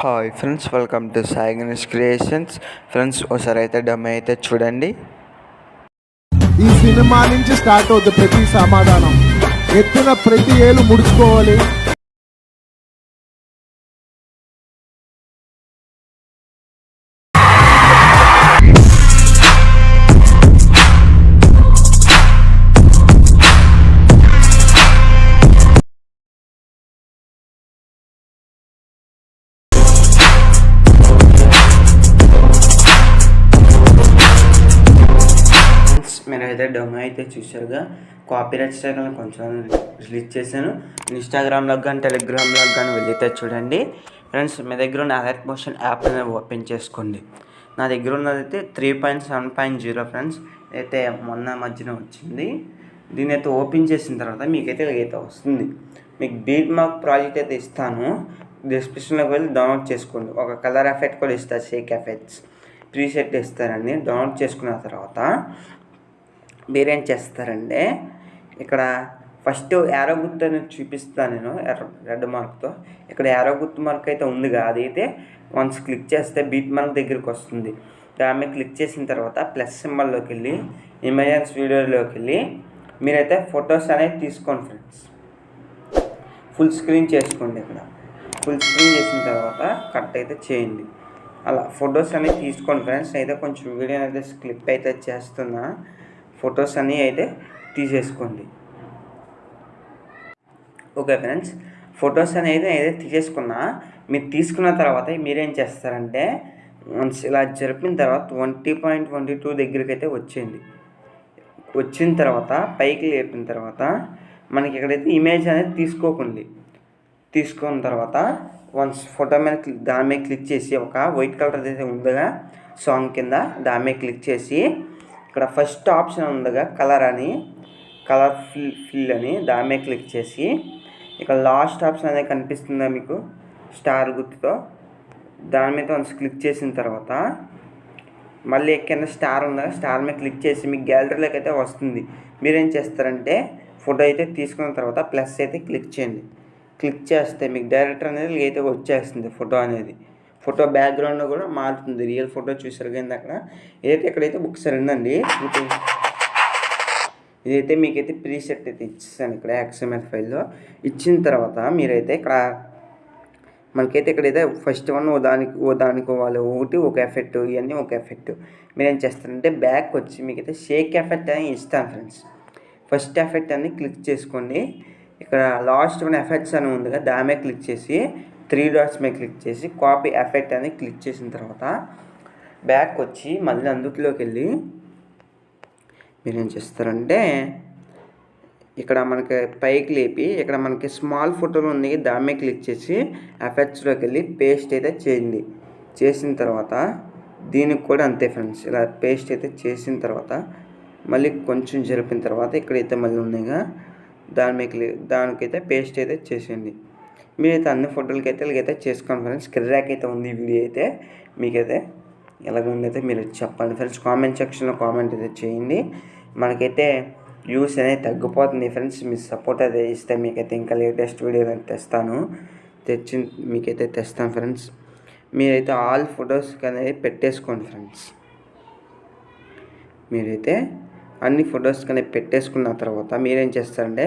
Hi friends welcome to Sai Ganesh creations friends ఒకసారి అయితే డమ్ అయితే చూడండి. ఈ సినిమా నుంచి స్టార్ట్ అవుతుంది ప్రతి సమాధానం. ఎత్తిన ప్రతి ఏలు ముడుచుకోవాలి. అయితే డొమో అయితే చూసారుగా కాపీరైట్ స్ట్రైక్ కొంచెం రిలీజ్ చేశాను. ఇన్స్టాగ్రామ్లో కానీ టెలిగ్రామ్లో కానీ వెళ్ళితే చూడండి. ఫ్రెండ్స్ మీ దగ్గర ఉన్న అలర్ట్ మోషన్ యాప్ అనేది ఓపెన్ చేసుకోండి. నా దగ్గర ఉన్నదైతే three point seven point zero friends అయితే మొన్న మధ్యన వచ్చింది. దీని అయితే ఓపెన్ చేసిన తర్వాత మీకైతే అయితే వస్తుంది. మీకు బీట్ మార్క్ ప్రాజెక్ట్ అయితే ఇస్తాను. డిస్క్రిప్షన్లోకి వెళ్ళి డౌన్లోడ్ చేసుకోండి. ఒక కలర్ ఎఫెక్ట్ కూడా ఇస్తారు షేక్ ఎఫెక్ట్స్ ప్రీసెట్ ఇస్తారండి. డౌన్లోడ్ చేసుకున్న తర్వాత మీరేం చేస్తారంటే ఇక్కడ ఫస్ట్ యారో గుర్తు అనేది చూపిస్తాను నేను ఎర్ర రెడ్ మార్క్తో. ఇక్కడ యారో గుర్తు మార్క్ అయితే ఉందిగా అదైతే వన్స్ క్లిక్ చేస్తే బీట్ మార్క్ దగ్గరికి వస్తుంది. దాని మీద క్లిక్ చేసిన తర్వాత ప్లస్ సింబల్లోకి వెళ్ళి ఇమేజెన్స్ వీడియోలోకి వెళ్ళి మీరైతే ఫొటోస్ అనేది తీసుకోండి ఫ్రెండ్స్ ఫుల్ స్క్రీన్ చేసుకోండి ఇక్కడ. ఫుల్ స్క్రీన్ చేసిన తర్వాత కట్ అయితే చేయండి. అలా ఫొటోస్ అనేవి తీసుకోండి ఫ్రెండ్స్ అయితే కొంచెం వీడియో అయితే క్లిప్ అయితే చేస్తున్నా. ఫొటోస్ అన్నీ అయితే తీసేసుకోండి. ఓకే ఫ్రెండ్స్ ఫొటోస్ అనేది అయితే తీసేసుకున్నా మీరు తీసుకున్న తర్వాత మీరేం చేస్తారంటే వన్స్ ఇలా జరిపిన తర్వాత ట్వంటీ పాయింట్ ట్వంటీ టూ దగ్గరికి అయితే వచ్చేయండి. వచ్చిన తర్వాత పైకి లేపిన తర్వాత మనకి ఎక్కడైతే ఇమేజ్ అనేది తీసుకోకండి తీసుకున్న తర్వాత వన్స్ ఫోటో మీద క్లిక్ దాని మీద క్లిక్ చేసి ఒక వైట్ కలర్ అయితే ఉందిగా సాంగ్ కింద దాని మీద క్లిక్ చేసి ఇక్కడ ఫస్ట్ ఆప్షన్ ఉందిగా కలర్ అని. కలర్ ఫిల్ ఫిల్ అని దాని మీద క్లిక్ చేసి ఇక్కడ లాస్ట్ ఆప్షన్ అనేది కనిపిస్తుందా మీకు? స్టార్ గుర్తుతో. దాని మీద వన్స్ క్లిక్ చేసిన తర్వాత మళ్ళీ కింద స్టార్ ఉందా? స్టార్ మీద క్లిక్ చేసి మీకు గ్యాలరీలోకి అయితే వస్తుంది. మీరేం చేస్తారంటే ఫోటో అయితే తీసుకున్న తర్వాత ప్లస్ అయితే క్లిక్ చేయండి. క్లిక్ చేస్తే మీకు డైరెక్టర్ అనేది అయితే వచ్చేస్తుంది ఫోటో అనేది. ఫోటో బ్యాక్గ్రౌండ్ కూడా మారుతుంది. రియల్ ఫోటో చూసారు కానీ అక్కడ. ఏదైతే ఇక్కడైతే బుక్స్ సరిందండి ఇదైతే మీకైతే ప్రీసెట్ అయితే ఇచ్చేసాను ఇక్కడ ఎక్స్ఎంఎల్ ఫైల్లో. ఇచ్చిన తర్వాత మీరైతే ఇక్కడ మనకైతే ఇక్కడైతే ఫస్ట్ వన్ ఓ దానికి ఓ దానికి వాళ్ళు ఒకటి ఒక ఎఫెక్ట్ ఇవన్నీ ఒక ఎఫెక్ట్. మీరు ఏం చేస్తారంటే బ్యాక్ వచ్చి మీకైతే షేక్ ఎఫెక్ట్ అని ఇస్తాను ఫ్రెండ్స్. ఫస్ట్ ఎఫెక్ట్ అని క్లిక్ చేసుకోండి. ఇక్కడ లాస్ట్ వన్ ఎఫెక్ట్స్ అని ఉంది కదా దామే క్లిక్ చేసి త్రీ డాట్స్ మీద క్లిక్ చేసి కాపీ ఎఫెక్ట్ అని క్లిక్ చేసిన తర్వాత బ్యాక్ వచ్చి మళ్ళీ అందుట్లోకి వెళ్ళి మీరు ఏం చేస్తారంటే ఇక్కడ మనకి పైకి లేపి ఇక్కడ మనకి స్మాల్ ఫోటోలు ఉంది దాని మీద క్లిక్ చేసి ఎఫెక్ట్స్లోకి వెళ్ళి పేస్ట్ అయితే చేయండి. చేసిన తర్వాత దీనికి కూడా అంతే ఫ్రెండ్స్ ఇలా పేస్ట్ అయితే చేసిన తర్వాత మళ్ళీ కొంచెం జరిపిన తర్వాత ఇక్కడైతే మళ్ళీ ఉన్నాయిగా దాని మీద క్లి దానికైతే పేస్ట్ అయితే చేసేయండి. మీరైతే అన్ని ఫోటోలకి అయితే ఇలాగైతే చేసుకోండి ఫ్రెండ్స్ కిర్రాక్ అయితే ఉంది ఈ వీడియో అయితే. మీకైతే ఎలాగ ఉందైతే మీరు చెప్పండి ఫ్రెండ్స్ కామెంట్ సెక్షన్లో కామెంట్ అయితే చేయండి. మనకైతే వ్యూస్ అనేది తగ్గిపోతుంది ఫ్రెండ్స్ మీ సపోర్ట్ అయితే ఇస్తే మీకైతే ఇంకా లేటెస్ట్ వీడియో తెస్తాను. తెచ్చి మీకైతే తెస్తాను ఫ్రెండ్స్ మీరైతే ఆల్ ఫొటోస్ అనేది పెట్టేసుకోండి ఫ్రెండ్స్ మీరైతే అన్ని ఫొటోస్ కానీ పెట్టేసుకున్న తర్వాత మీరేం చేస్తారంటే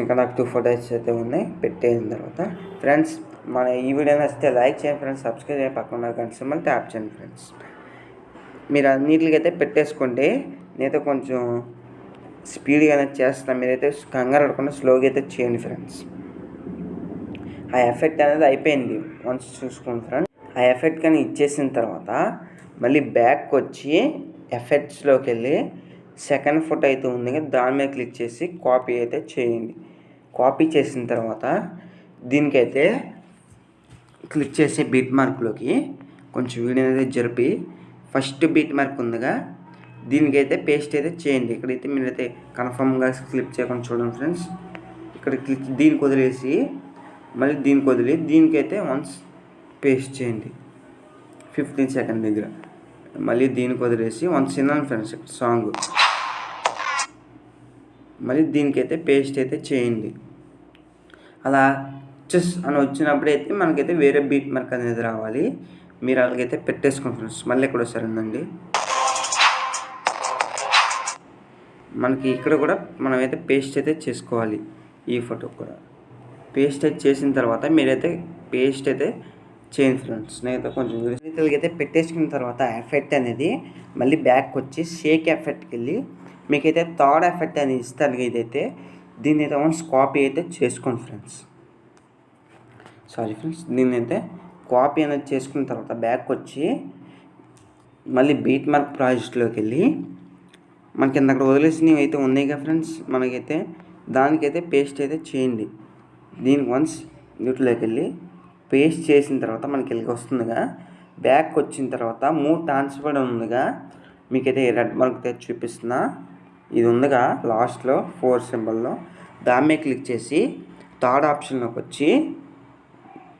ఇంకా నాకు టూ ఫొటోస్ అయితే ఉన్నాయి పెట్టేసిన తర్వాత. ఫ్రెండ్స్ మన ఈ వీడియో నచ్చితే లైక్ చేయండి ఫ్రెండ్స్ సబ్స్క్రైబ్ చేయండి. పక్కన కనిపిస్తే మళ్ళీ ట్యాప్ చేయండి ఫ్రెండ్స్ మీరు అన్నిటికైతే పెట్టేసుకోండి. నేనైతే కొంచెం స్పీడ్గా చేస్తాను మీరైతే కంగారు పడకుండా స్లోగా అయితే చేయండి ఫ్రెండ్స్ ఆ ఎఫెక్ట్ అనేది అయిపోయింది. వన్స్ చూసుకోండి ఫ్రెండ్స్ ఆ ఎఫెక్ట్ కానీ ఇచ్చేసిన తర్వాత మళ్ళీ బ్యాక్ వచ్చి ఎఫెక్ట్స్లోకి వెళ్ళి సెకండ్ ఫోటో అయితే ఉంది కదా దాని మీద క్లిక్ చేసి కాపీ అయితే చేయండి. కాపీ చేసిన తర్వాత దీనికైతే క్లిక్ చేసి బీట్ మార్క్లోకి కొంచెం వీడియో అనేది జరిపి ఫస్ట్ బీట్ మార్క్ ఉందిగా దీనికైతే పేస్ట్ అయితే చేయండి. ఇక్కడైతే మీరైతే కన్ఫర్మ్గా క్లిక్ చేయకుండా చూడండి ఫ్రెండ్స్. ఇక్కడ క్లిక్ దీనికి వదిలేసి మళ్ళీ దీనికి వదిలి దీనికైతే వన్స్ పేస్ట్ చేయండి. ఫిఫ్టీన్ సెకండ్ దగ్గర. మళ్ళీ దీనికి వదిలేసి వన్స్ విన్నాను ఫ్రెండ్స్ సాంగ్. మళ్ళీ దీనికైతే పేస్ట్ అయితే చేయండి. అలా చెస్ అని వచ్చినప్పుడు అయితే మనకైతే వేరే బీట్ మార్క్ అనేది రావాలి. మీరు అలాగైతే పెట్టేసుకుంటున్నారు ఫ్రెండ్స్. మళ్ళీ ఇక్కడ ఉందండి మనకి ఇక్కడ కూడా మనమైతే పేస్ట్ అయితే చేసుకోవాలి. ఈ ఫోటో కూడా. పేస్ట్ అయితే చేసిన తర్వాత మీరైతే పేస్ట్ అయితే చేయండి ఫ్రెండ్స్. నేనైతే కొంచెం అయితే పెట్టేసుకున్న తర్వాత ఎఫెక్ట్ అనేది మళ్ళీ బ్యాక్ వచ్చి షేక్ ఎఫెక్ట్కి వెళ్ళి మీకైతే థర్డ్ ఎఫెక్ట్ అనేది ఇస్తాను ఇదైతే. దీన్ని అయితే వన్స్ కాపీ అయితే చేసుకోండి ఫ్రెండ్స్. సారీ ఫ్రెండ్స్ దీన్ని అయితే కాపీ అనేది చేసుకున్న తర్వాత బ్యాక్ వచ్చి మళ్ళీ బీట్ మార్క్ ప్రాజెక్ట్లోకి వెళ్ళి మనకి అక్కడ వదిలేసినవి అయితే ఉన్నాయి కదా ఫ్రెండ్స్ మనకైతే దానికైతే పేస్ట్ అయితే చేయండి. దీనికి వన్స్ వీటిలోకి వెళ్ళి పేస్ట్ చేసిన తర్వాత మనకి వెళ్ళి వస్తుందిగా. బ్యాక్ వచ్చిన తర్వాత మూవ్ ట్రాన్స్ఫర్ ఉందిగా. మీకైతే రెడ్ మార్క్ అయితే చూపిస్తున్నా. ఇది ఉందిగా లాస్ట్లో ఫోర్ సింబల్లో దాని మీద క్లిక్ చేసి థర్డ్ ఆప్షన్లోకి వచ్చి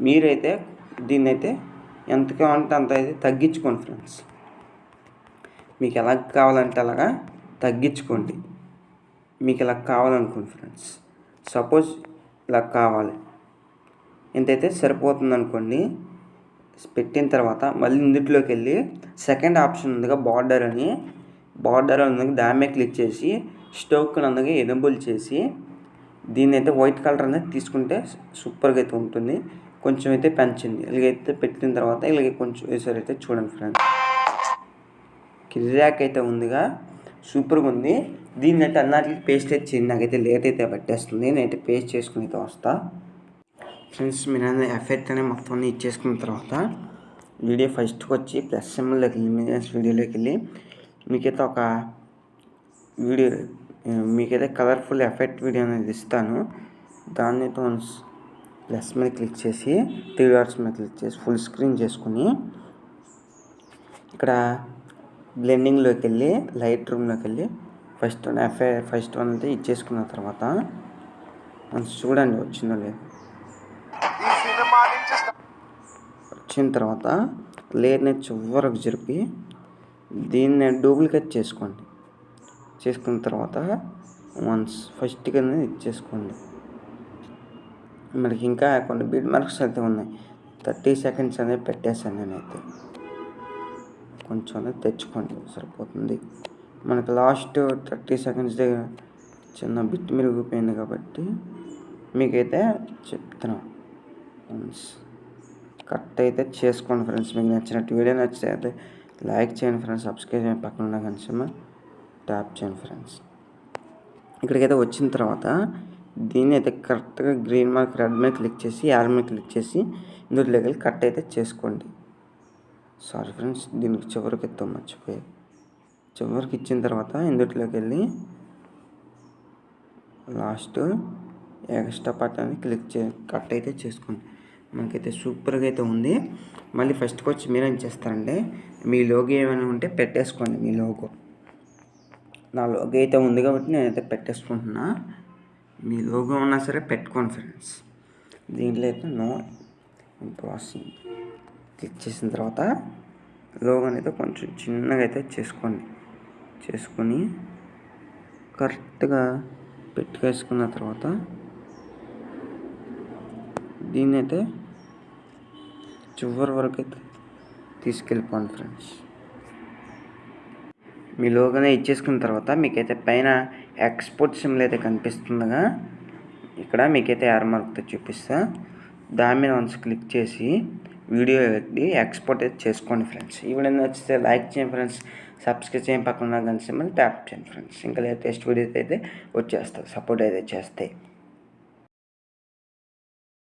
మీరైతే దీన్ని అయితే ఎంత కావాలంటే అంత అయితే తగ్గించుకోండి ఫ్రెండ్స్. మీకు ఎలా కావాలంటే అలాగా తగ్గించుకోండి. మీకు ఇలా కావాలనుకోండి ఫ్రెండ్స్. సపోజ్ ఇలా కావాలి. ఎంతైతే సరిపోతుంది అనుకోండి పెట్టిన తర్వాత మళ్ళీ ఇందులోకి వెళ్ళి సెకండ్ ఆప్షన్ ఉందిగా బార్డర్ అని బార్డర్ అందుకు దాని మీద క్లిక్ చేసి స్టోక్ అందుగా ఎనబుల్ చేసి దీన్ని అయితే వైట్ కలర్ అనేది తీసుకుంటే సూపర్గా అయితే ఉంటుంది. కొంచెం అయితే పెంచండి ఇలాగైతే పెట్టిన తర్వాత ఇలాగే కొంచెం వేసారి అయితే చూడండి ఫ్రెండ్స్. కిర్రాక్ అయితే ఉందిగా. సూపర్గా ఉంది. దీన్ని అయితే అన్నిటికి పేస్ట్ అయితే చేయండి. నాకైతే లేట్ అయితే పట్టేస్తుంది. నేనైతే పేస్ట్ చేసుకుని అయితే వస్తా. ఫ్రెండ్స్ మీరు అనేది ఎఫెక్ట్ అనేది మొత్తం అన్ని ఇచ్చేసుకున్న తర్వాత వీడియో ఫస్ట్కి వచ్చి ప్లస్ సింబల్లోకి వెళ్ళి వీడియోలోకి వెళ్ళి మీకైతే ఒక వీడియో మీకైతే కలర్ఫుల్ ఎఫెక్ట్ వీడియో అనేది ఇస్తాను. దాన్ని వన్స్ ప్లస్ మీద క్లిక్ చేసి త్రీ డాట్స్ మీద క్లిక్ చేసి ఫుల్ స్క్రీన్ చేసుకుని ఇక్కడ బ్లెండింగ్లోకి వెళ్ళి లైట్ రూమ్లోకి వెళ్ళి first one FI first one అయితే ఇచ్చేసుకున్న తర్వాత మనం చూడండి వచ్చిందో లేదు. వచ్చిన తర్వాత లేయర్ని చివరకు జరిపి దీన్ని డూప్లికేట్ చేసుకోండి. చేసుకున్న తర్వాత వన్స్ ఫస్ట్ కింద ఇచ్చేసుకోండి. మనకి ఇంకా కొన్ని బీట్ మార్క్స్ అయితే ఉన్నాయి. థర్టీ సెకండ్స్ అనేది పెట్టేశాను నేనైతే. కొంచెం అనేది తెచ్చుకోండి సరిపోతుంది. మనకి లాస్ట్ థర్టీ సెకండ్స్ దగ్గర చిన్న బిట్ మెరుగుపోయింది కాబట్టి మీకైతే చెప్తున్నాను కట్ అయితే చేసుకోండి ఫ్రెండ్స్. మీకు నచ్చినట్టు వీడియో నచ్చితే అయితే లైక్ చేయండి ఫ్రెండ్స్ సబ్స్క్రైబ్ చేయండి. పక్కన ఉన్న కనిసమ ట్యాప్ చేయండి ఫ్రెండ్స్. ఇక్కడికైతే వచ్చిన తర్వాత దీన్ని అయితే కరెక్ట్గా గ్రీన్ మార్క్ రెడ్ మీద క్లిక్ చేసి యార్ మీద క్లిక్ చేసి ఇందులో లెగల్ కట్ అయితే చేసుకోండి. సారీ ఫ్రెండ్స్ దీనికి చివరికి ఎత్తాం మర్చిపోయి. చివరికి ఇచ్చిన తర్వాత ఇందులోకి వెళ్ళి లాస్ట్ ఎక్స్ట్రా పార్ట్ అని క్లిక్ చే కట్ అయితే చేసుకోండి. మనకైతే సూపర్గా అయితే ఉంది. మళ్ళీ ఫస్ట్కి వచ్చి మీరేం చేస్తారంటే మీ లోగో ఏమైనా ఉంటే పెట్టేసుకోండి మీ లోగో. నా లోగో అయితే ఉంది కాబట్టి నేనైతే పెట్టేసుకుంటున్నా. మీ లోగో ఉన్నా సరే పెట్టుకోండి ఫ్రెండ్స్. దీంట్లో అయితే నో ప్రాసెసింగ్ క్లిక్ చేసిన తర్వాత లోగోని అయితే కొంచెం చిన్నగా అయితే చేసుకోండి. చేసుకొని కరెక్ట్గా పెట్టుకేసుకున్న తర్వాత దీన్ని అయితే చివరి వరకు అయితే తీసుకెళ్ళిపోండి ఫ్రెండ్స్. మీ లోగానే ఇచ్చేసుకున్న తర్వాత మీకైతే పైన ఎక్స్పోర్ట్ సిమ్లు అయితే కనిపిస్తుందిగా. ఇక్కడ మీకైతే ఆర్ మార్క్తో చూపిస్తా. దాని మీద వన్స్ క్లిక్ చేసి వీడియో పెట్టి ఎక్స్పోర్ట్ అయితే చేసుకోండి ఫ్రెండ్స్. ఈ వీడియో నచ్చితే లైక్ చేయండి ఫ్రెండ్స్. సబ్స్క్రైబ్ చేయండి పక్కన గంట ట్యాప్ చేయండి ఫ్రెండ్స్. ఇంకా లేటెస్ట్ వీడియోస్ అయితే వచ్చేస్తాయి సపోర్ట్ అయితే చేస్తాయి.